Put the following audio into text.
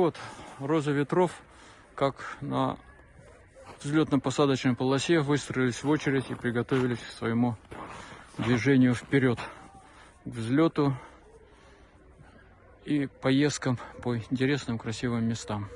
Вот роза ветров, как на взлетно-посадочной полосе выстроились в очередь и приготовились к своему движению вперед, к взлету и поездкам по интересным красивым местам.